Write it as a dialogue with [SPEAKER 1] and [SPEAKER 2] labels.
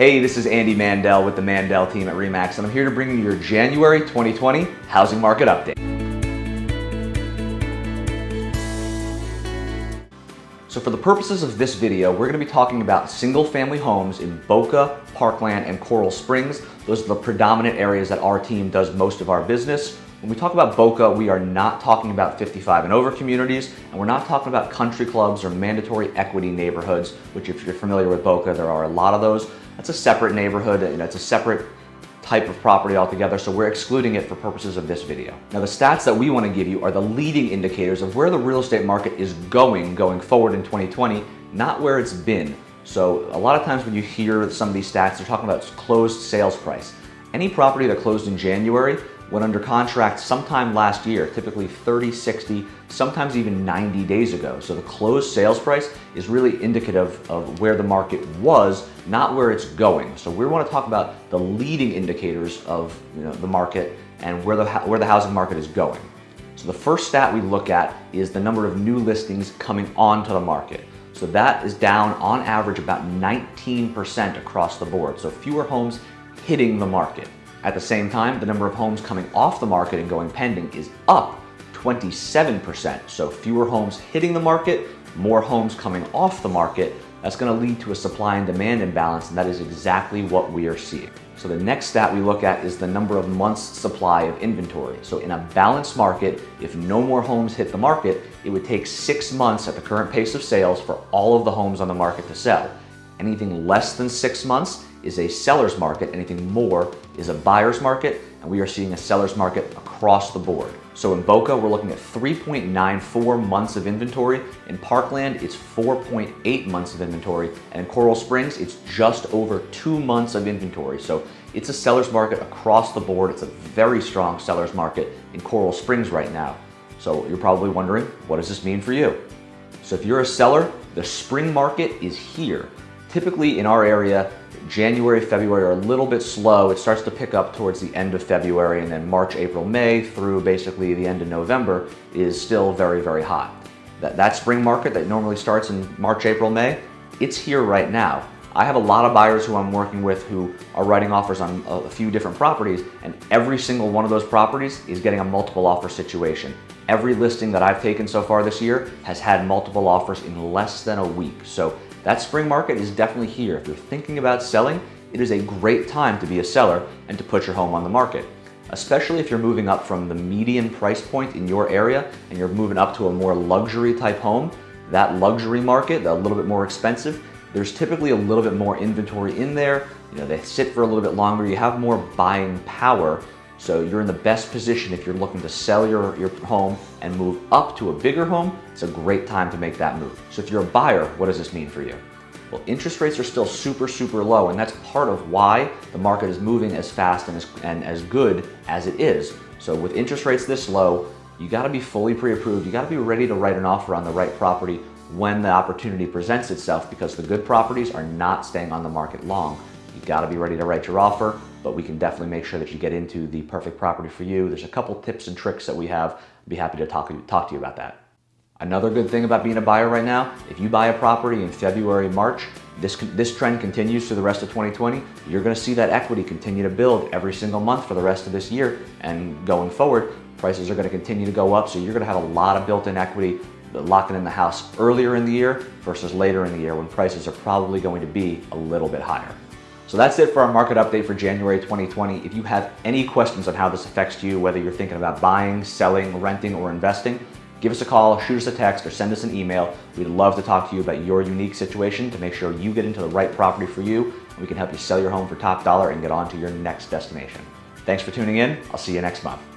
[SPEAKER 1] Hey, this is Andy Mandel with the Mandel team at REMAX, and I'm here to bring you your January 2020 housing market update. So for the purposes of this video, we're going to be talking about single family homes in Boca, Parkland, and Coral Springs. Those are the predominant areas that our team does most of our business. When we talk about Boca, we are not talking about 55 and over communities, and we're not talking about country clubs or mandatory equity neighborhoods, which if you're familiar with Boca, there are a lot of those. That's a separate neighborhood, and it's a separate type of property altogether, so we're excluding it for purposes of this video. Now the stats that we want to give you are the leading indicators of where the real estate market is going going forward in 2020, not where it's been. So a lot of times when you hear some of these stats, they're talking about closed sales price. Any property that closed in January went under contract sometime last year, typically 30, 60, sometimes even 90 days ago. So the closed sales price is really indicative of where the market was, not where it's going. So we want to talk about the leading indicators of you know, the market and where the, where the housing market is going. So the first stat we look at is the number of new listings coming onto the market. So that is down on average about 19% across the board. So fewer homes hitting the market. At the same time, the number of homes coming off the market and going pending is up 27%. So fewer homes hitting the market, more homes coming off the market. That's gonna lead to a supply and demand imbalance, and that is exactly what we are seeing. So the next stat we look at is the number of months supply of inventory. So in a balanced market, if no more homes hit the market, it would take six months at the current pace of sales for all of the homes on the market to sell. Anything less than six months is a seller's market. Anything more is a buyer's market, and we are seeing a seller's market across the board. So in Boca, we're looking at 3.94 months of inventory. In Parkland, it's 4.8 months of inventory. And in Coral Springs, it's just over two months of inventory. So it's a seller's market across the board. It's a very strong seller's market in Coral Springs right now. So you're probably wondering, what does this mean for you? So if you're a seller, the spring market is here. Typically in our area, January, February are a little bit slow. It starts to pick up towards the end of February and then March, April, May through basically the end of November is still very, very hot. That, that spring market that normally starts in March, April, May, it's here right now. I have a lot of buyers who I'm working with who are writing offers on a few different properties and every single one of those properties is getting a multiple offer situation. Every listing that I've taken so far this year has had multiple offers in less than a week. So that spring market is definitely here. If you're thinking about selling, it is a great time to be a seller and to put your home on the market. Especially if you're moving up from the median price point in your area and you're moving up to a more luxury type home, that luxury market, a little bit more expensive, there's typically a little bit more inventory in there. You know, they sit for a little bit longer. You have more buying power so you're in the best position if you're looking to sell your, your home and move up to a bigger home, it's a great time to make that move. So if you're a buyer, what does this mean for you? Well, interest rates are still super, super low, and that's part of why the market is moving as fast and as, and as good as it is. So with interest rates this low, you gotta be fully pre-approved. You gotta be ready to write an offer on the right property when the opportunity presents itself because the good properties are not staying on the market long. You gotta be ready to write your offer but we can definitely make sure that you get into the perfect property for you. There's a couple tips and tricks that we have. I'd be happy to talk, talk to you about that. Another good thing about being a buyer right now, if you buy a property in February, March, this, this trend continues through the rest of 2020, you're gonna see that equity continue to build every single month for the rest of this year. And going forward, prices are gonna continue to go up, so you're gonna have a lot of built-in equity locking in the house earlier in the year versus later in the year when prices are probably going to be a little bit higher. So that's it for our market update for January 2020. If you have any questions on how this affects you, whether you're thinking about buying, selling, renting, or investing, give us a call, shoot us a text, or send us an email. We'd love to talk to you about your unique situation to make sure you get into the right property for you. And we can help you sell your home for top dollar and get on to your next destination. Thanks for tuning in. I'll see you next month.